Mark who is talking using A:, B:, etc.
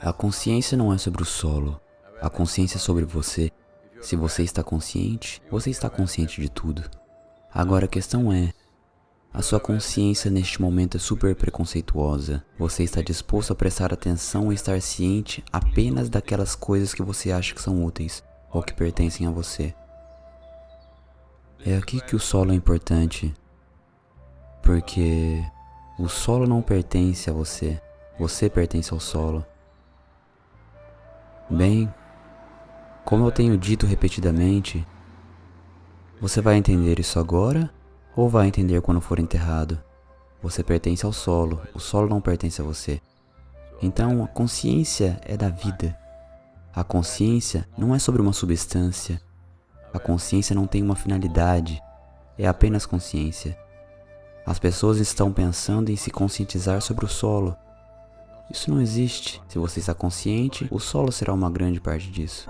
A: A consciência não é sobre o solo. A consciência é sobre você. Se você está consciente, você está consciente de tudo. Agora a questão é, a sua consciência neste momento é super preconceituosa. Você está disposto a prestar atenção e estar ciente apenas daquelas coisas que você acha que são úteis ou que pertencem a você. É aqui que o solo é importante, porque o solo não pertence a você, você pertence ao solo. Bem, como eu tenho dito repetidamente, você vai entender isso agora ou vai entender quando for enterrado? Você pertence ao solo, o solo não pertence a você. Então, a consciência é da vida. A consciência não é sobre uma substância. A consciência não tem uma finalidade. É apenas consciência. As pessoas estão pensando em se conscientizar sobre o solo. Isso não existe. Se você está consciente, o solo será uma grande parte disso.